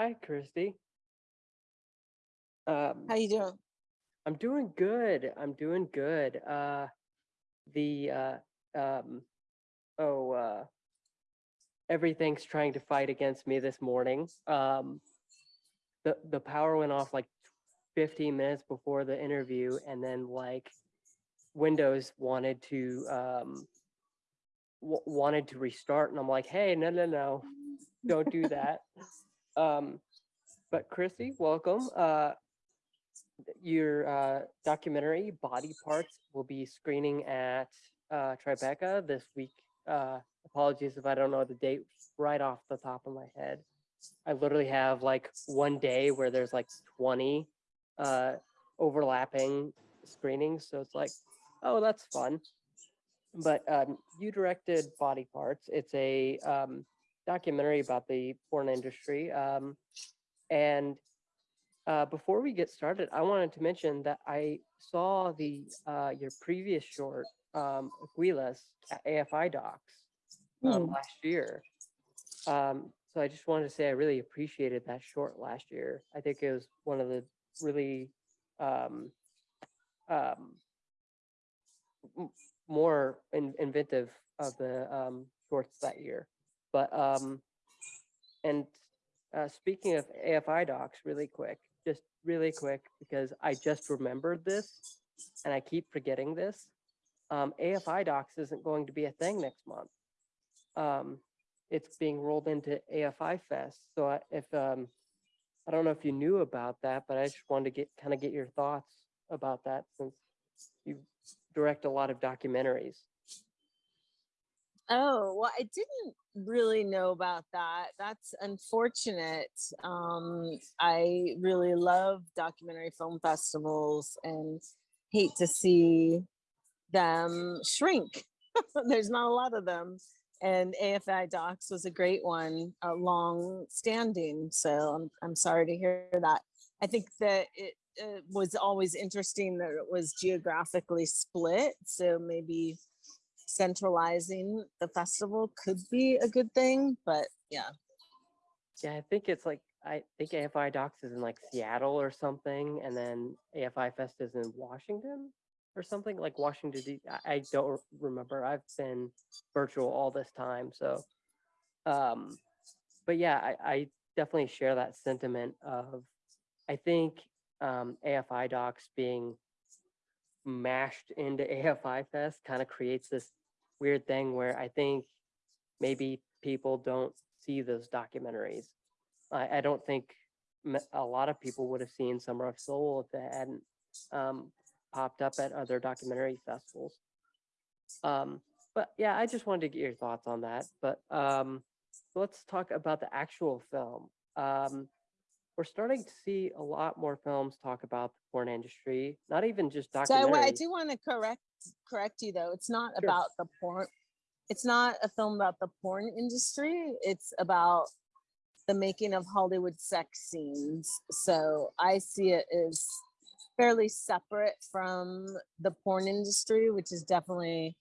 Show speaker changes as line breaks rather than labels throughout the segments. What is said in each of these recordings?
Hi, Kristy. Um,
How you doing?
I'm doing good. I'm doing good. Uh, the uh, um, oh, uh, everything's trying to fight against me this morning. Um, the the power went off like 15 minutes before the interview, and then like Windows wanted to um wanted to restart, and I'm like, hey, no, no, no, don't do that. um, but Chrissy, welcome. Uh, your uh, documentary Body Parts will be screening at uh, Tribeca this week. Uh, apologies if I don't know the date right off the top of my head. I literally have like one day where there's like 20 uh, overlapping screenings. So it's like, oh, that's fun. But um, you directed Body Parts. It's a um, documentary about the porn industry. Um, and uh, before we get started, I wanted to mention that I saw the uh, your previous short, um, Águilas, at AFI Docs um,
Hmm.
last year. Um, so I just wanted to say I really appreciated that short last year. I think it was one of the really um, um, more in, inventive of the um, shorts that year. But um, and uh, speaking of AFI docs, really quick, just really quick, because I just remembered this and I keep forgetting this. Um, AFI docs isn't going to be a thing next month. Um, it's being rolled into AFI Fest. So I- if um, I don't know if you knew about that, but I just wanted to get kind of get your thoughts about that since you direct a lot of documentaries.
Oh, well, I didn't really know about that. That's unfortunate. Um, I really love documentary film festivals and hate to see them shrink. There's not a lot of them. And AFI Docs was a great one, a long standing. So I'm, I'm sorry to hear that. I think that it, uh was always interesting that it was geographically split. So maybe centralizing the festival could be a good thing, but yeah.
Yeah, I think it's like I think AFI Docs is in like Seattle or something, and then AFI Fest is in Washington or something like Washington. D- I don't remember. I've been virtual all this time, so. Um, but yeah, I, I definitely share that sentiment of, I think um, AFI Docs being mashed into AFI Fest kind of creates this weird thing where I think maybe people don't see those documentaries. I, I don't think a lot of people would have seen Summer of Soul if it hadn't um, popped up at other documentary festivals. Um, but yeah, I just wanted to get your thoughts on that. But um, let's talk about the actual film. Um, we're starting to see a lot more films talk about the porn industry, not even just documentaries.
So I, do want to correct correct you though. It's not
Sure.
about the porn. It's not a film about the porn industry. It's about the making of Hollywood sex scenes. So I see it as fairly separate from the porn industry, which is definitely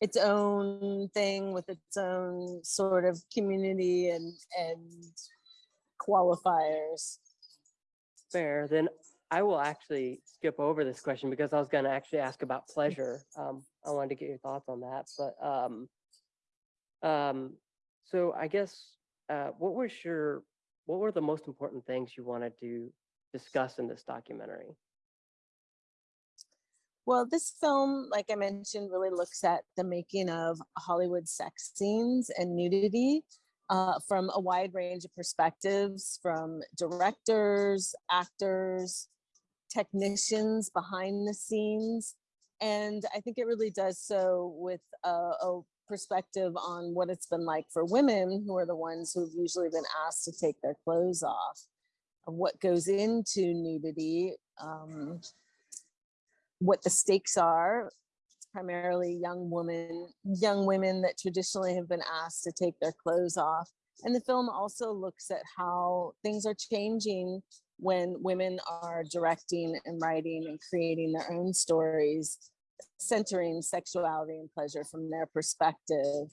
its own thing with its own sort of community and and qualifiers.
Fair. Then I will actually skip over this question because I was going to actually ask about pleasure. Um, I wanted to get your thoughts on that. But um, um, so I guess uh, what was your what were the most important things you wanted to discuss in this documentary?
Well, this film, like I mentioned, really looks at the making of Hollywood sex scenes and nudity uh, from a wide range of perspectives from directors, actors, technicians behind the scenes. And I think it really does so with a, a perspective on what it's been like for women who are the ones who've usually been asked to take their clothes off, of what goes into nudity. Um, what the stakes are. Primarily young women, young women that traditionally have been asked to take their clothes off. And the film also looks at how things are changing when women are directing and writing and creating their own stories, centering sexuality and pleasure from their perspective.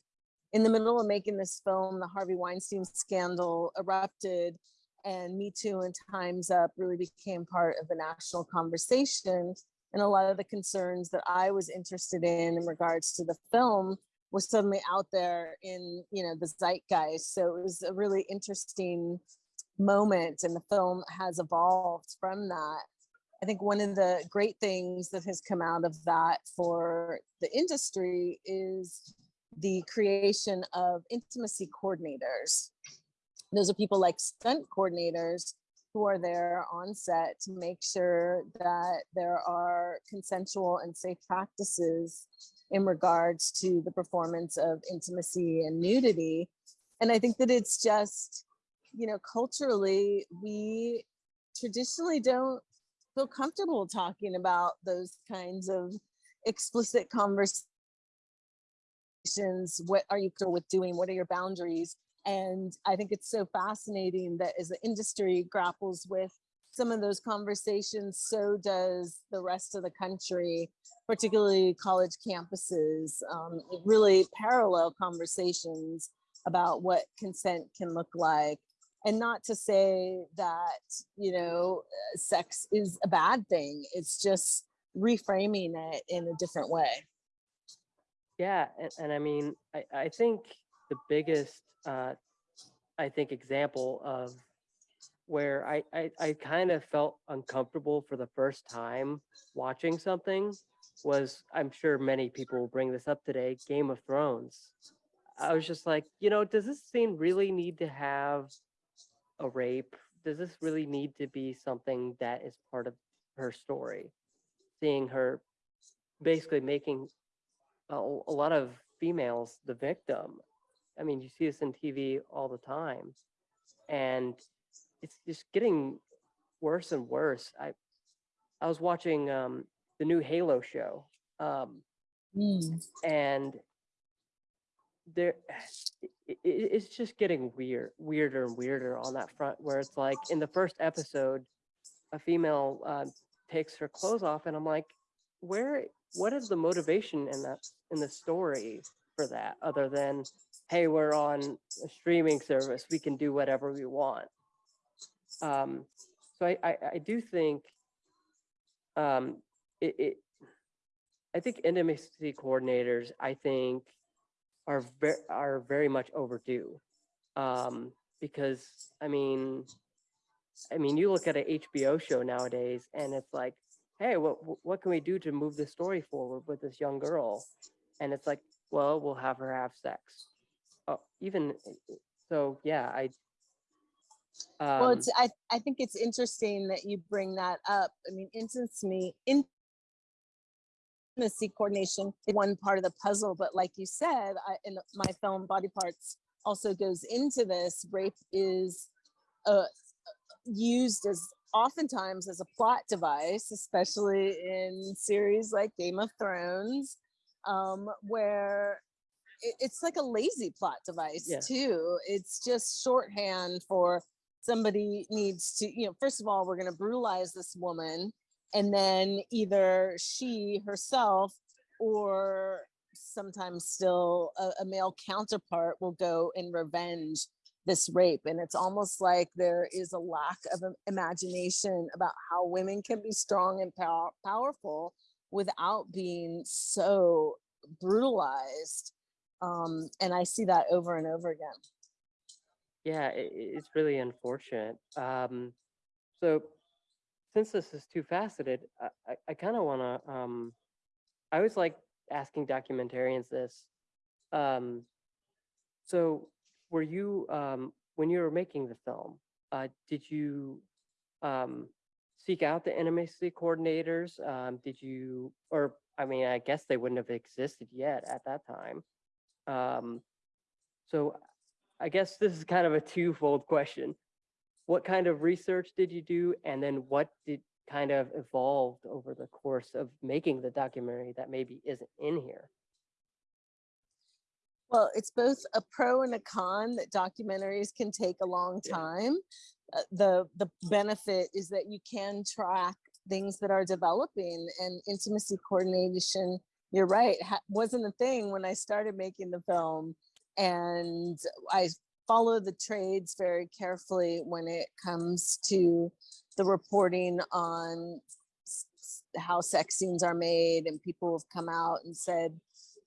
In the middle of making this film, the Harvey Weinstein scandal erupted and Me Too and Time's Up really became part of the national conversation. And a lot of the concerns that I was interested in in regards to the film was suddenly out there in you know the zeitgeist. So it was a really interesting moment, and the film has evolved from that. I think one of the great things that has come out of that for the industry is the creation of intimacy coordinators. Those are people like stunt coordinators who are there on set to make sure that there are consensual and safe practices in regards to the performance of intimacy and nudity. And I think that it's just, you know, culturally, we traditionally don't feel comfortable talking about those kinds of explicit conversations. What are you with doing? What are your boundaries? And I think it's so fascinating that as the industry grapples with some of those conversations, so does the rest of the country, particularly college campuses, um, really parallel conversations about what consent can look like. And not to say that, you know, uh, sex is a bad thing. It's just reframing it in a different way.
Yeah, and, and I mean, I, I think the biggest, uh, I think, example of where I, I, I kind of felt uncomfortable for the first time watching something was, I'm sure many people will bring this up today, Game of Thrones. I was just like, you know, does this scene really need to have a rape? Does this really need to be something that is part of her story? Seeing her basically making a, a lot of females the victim. I mean, you see this in TV all the time, and it's just getting worse and worse. I I was watching um, the new Halo show, um,
Mm.
and there it, it, it's just getting weird, weirder and weirder on that front. Where it's like in the first episode, a female uh, takes her clothes off, and I'm like, where? What is the motivation in that in the story for that, other than, hey, we're on a streaming service, we can do whatever we want. Um, so I, I, I do think um, it, it, I think intimacy coordinators, I think, are very are very much overdue, um, because I mean, I mean, you look at an HBO show nowadays, and it's like, hey, what what can we do to move the story forward with this young girl? And it's like, well, we'll have her have sex. Oh, even so, yeah, I. Um,
well, it's, I, I think it's interesting that you bring that up. I mean, intimacy, intimacy coordination is one part of the puzzle, but like you said, I, in my film Body Parts also goes into this. Rape is uh, used as oftentimes as a plot device, especially in series like Game of Thrones, um, where it's like a lazy plot device
Yeah.
too. It's just shorthand for somebody needs to, you know, first of all, we're going to brutalize this woman. And then either she herself or sometimes still a, a male counterpart will go and revenge this rape. And it's almost like there is a lack of imagination about how women can be strong and pow- powerful without being so brutalized. Um, and I see that over and over again.
yeah, i i- it's really unfortunate. Um, so since this is two faceted, I, I, I kind of want to, um, I always like asking documentarians this. Um, so were you, um, when you were making the film, uh, did you, um, seek out the intimacy coordinators? Um, did you, or, I mean, I guess they wouldn't have existed yet at that time. Um, so I guess this is kind of a twofold question. What kind of research did you do? And then what did kind of evolved over the course of making the documentary that maybe isn't in here?
Well, it's both a pro and a con that documentaries can take a long time. Uh, the the benefit is that you can track things that are developing and intimacy coordination. You're right, wasn't a thing when I started making the film, and I follow the trades very carefully when it comes to the reporting on how sex scenes are made and people have come out and said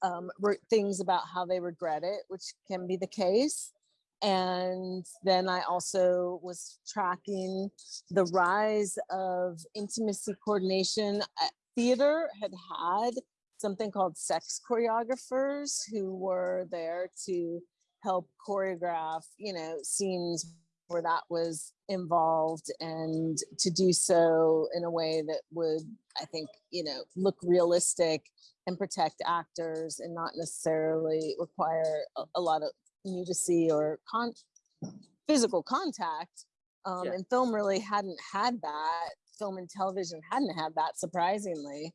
um, things about how they regret it, which can be the case. And then I also was tracking the rise of intimacy coordination. Uh, Theater had had something called sex choreographers who were there to help choreograph, you know, scenes where that was involved and to do so in a way that would, I think, you know, look realistic and protect actors and not necessarily require a, a lot of nudity or con physical contact. Um,
Yeah.
And film really hadn't had that. Film and television hadn't had that, surprisingly.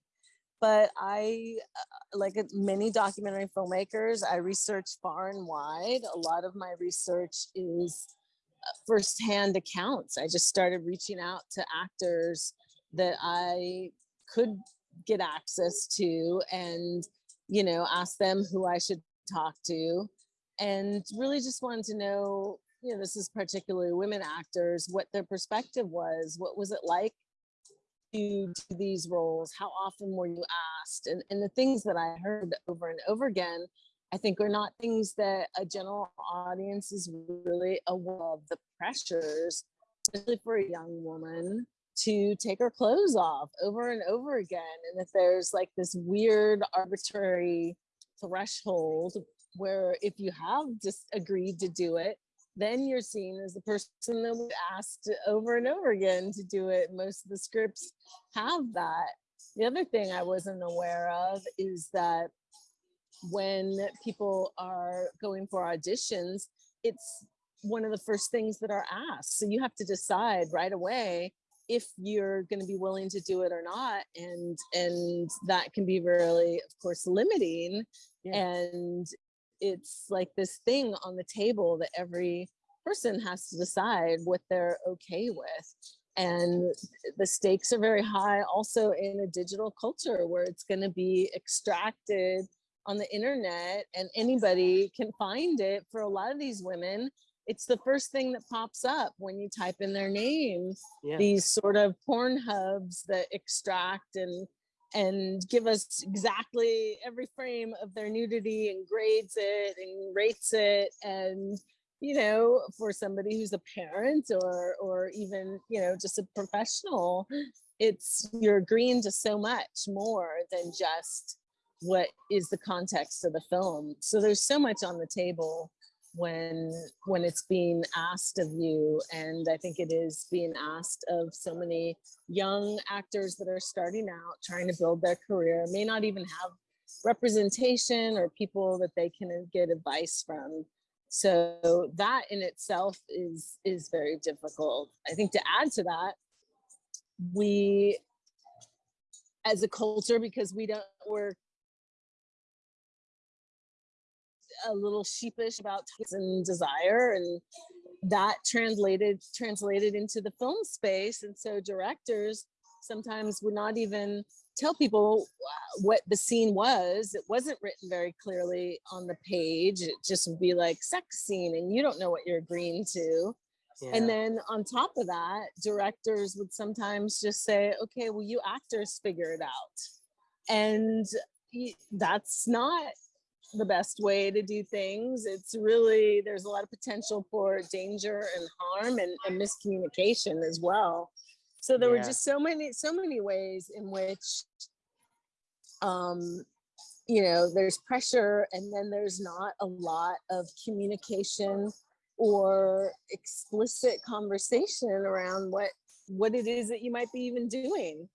But I, uh, like uh, many documentary filmmakers, I research far and wide. A lot of my research is uh, firsthand accounts. I just started reaching out to actors that I could get access to and, you know, ask them who I should talk to. And really just wanted to know, you know, this is particularly women actors, what their perspective was. What was it like to these roles? How often were you asked? And, and the things that I heard over and over again, I think are not things that a general audience is really aware of the pressures, especially for a young woman to take her clothes off over and over again. And that there's like this weird arbitrary threshold where if you have just agreed to do it, then you're seen as the person that was asked over and over again to do it. Most of the scripts have that. The other thing I wasn't aware of is that when people are going for auditions, it's one of the first things that are asked. So you have to decide right away if you're going to be willing to do it or not and and that can be really of course limiting
Yeah.
and it's like this thing on the table that every person has to decide what they're okay with. And the stakes are very high also in a digital culture where it's going to be extracted on the internet and anybody can find it. For a lot of these women it's the first thing that pops up when you type in their name
Yeah.
these sort of porn hubs that extract and and give us exactly every frame of their nudity and grades it and rates it and you know for somebody who's a parent or or even you know just a professional it's you're agreeing to so much more than just what is the context of the film. So there's so much on the table when when it's being asked of you and i think it is being asked of so many young actors that are starting out trying to build their career may not even have representation or people that they can get advice from. So that in itself is is very difficult. I think to add to that we as a culture because we don't we're a little sheepish about and desire and that translated translated into the film space and so directors sometimes would not even tell people what the scene was it wasn't written very clearly on the page it just would be like sex scene and you don't know what you're agreeing to
yeah.
and then on top of that, directors would sometimes just say, okay, well, you actors figure it out. And that's not the best way to do things. It's really, there's a lot of potential for danger and harm and, and miscommunication as well. So there were just so many, so many ways in which, um, you know, there's pressure and then there's not a lot of communication or explicit conversation around what what it is that you might be even doing.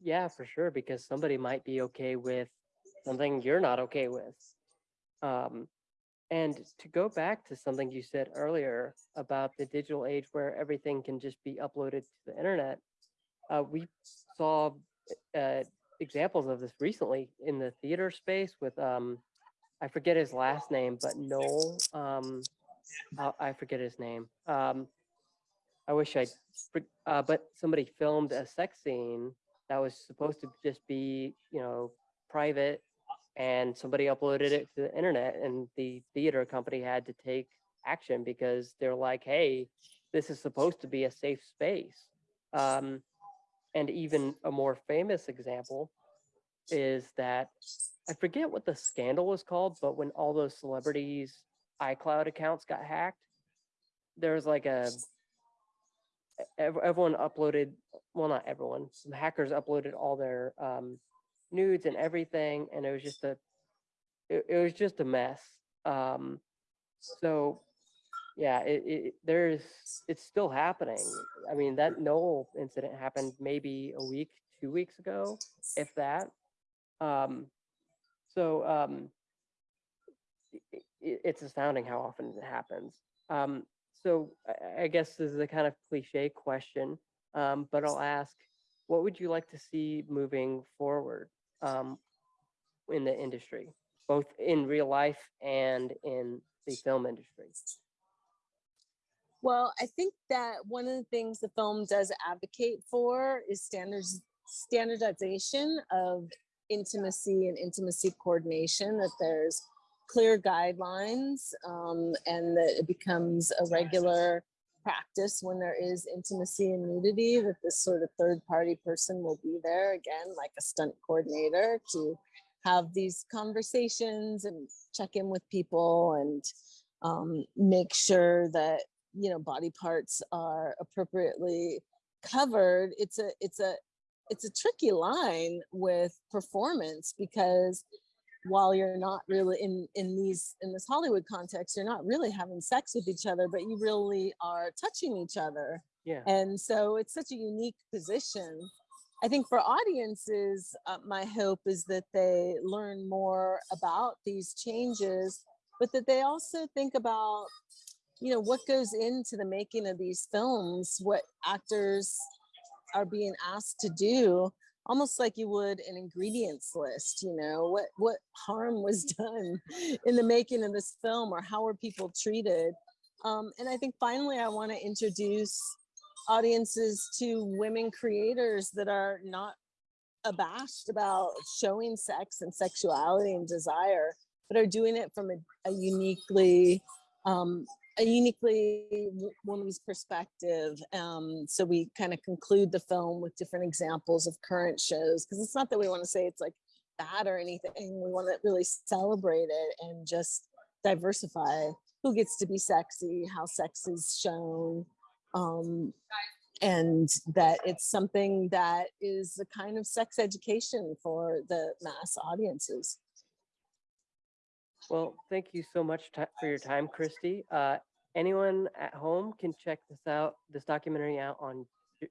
Yeah, for sure, because somebody might be okay with something you're not okay with. Um, and to go back to something you said earlier about the digital age where everything can just be uploaded to the internet, uh, we saw uh, examples of this recently in the theater space with, um, I forget his last name, but Noel, um, uh, I forget his name. Um, I wish I, uh, but somebody filmed a sex scene that was supposed to just be, you know, private and somebody uploaded it to the internet and the theater company had to take action because they're like, hey, this is supposed to be a safe space. Um, and even a more famous example is that I forget what the scandal was called, but when all those celebrities' iCloud accounts got hacked, there was like a everyone uploaded well not everyone some hackers uploaded all their um, nudes and everything and it was just a it, it was just a mess. Um, so yeah it, it there's it's still happening. I mean that Noel incident happened maybe a week two weeks ago if that. Um, so um, i- i- it's astounding how often it happens. Um, so I, I guess this is a kind of cliche question, um, but I'll ask, what would you like to see moving forward um, in the industry, both in real life and in the film industry?
Well, I think that one of the things the film does advocate for is standards standardization of intimacy and intimacy coordination. That there's clear guidelines um, and that it becomes a regular practice when there is intimacy and nudity. That this sort of third party person will be there again, like a stunt coordinator, to have these conversations and check in with people and um, make sure that you know body parts are appropriately covered it's a it's a it's a tricky line with performance because while you're not really in in these in this hollywood context you're not really having sex with each other but you really are touching each other
Yeah.
and so it's such a unique position i think for audiences uh, my hope is that they learn more about these changes but that they also think about you know what goes into the making of these films what actors are being asked to do almost like you would an ingredients list you know what what harm was done in the making of this film or how were people treated? Um, and i think finally i want to introduce audiences to women creators that are not abashed about showing sex and sexuality and desire but are doing it from a, a uniquely um, a uniquely woman's perspective. Um, so we kind of conclude the film with different examples of current shows because it's not that we want to say it's like bad or anything. We want to really celebrate it and just diversify who gets to be sexy, how sex is shown, um, and that it's something that is a kind of sex education for the mass audiences.
Well, thank you so much for your time, Kristy. Uh, anyone at home can check this out, this documentary out on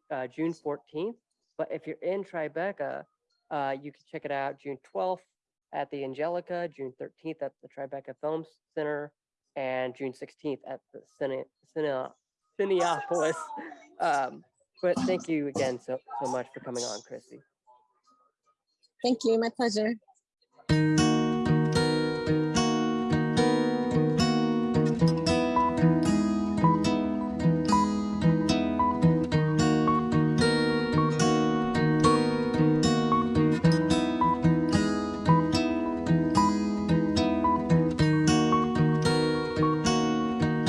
uh, June 14th. But if you're in Tribeca, uh, you can check it out June 12th at the Angelika, June 13th at the Tribeca Film Center, and June 16th at the Cine, Cine, Cineopolis. Um, but thank you again so, so much for coming on, Kristy.
Thank you, my pleasure.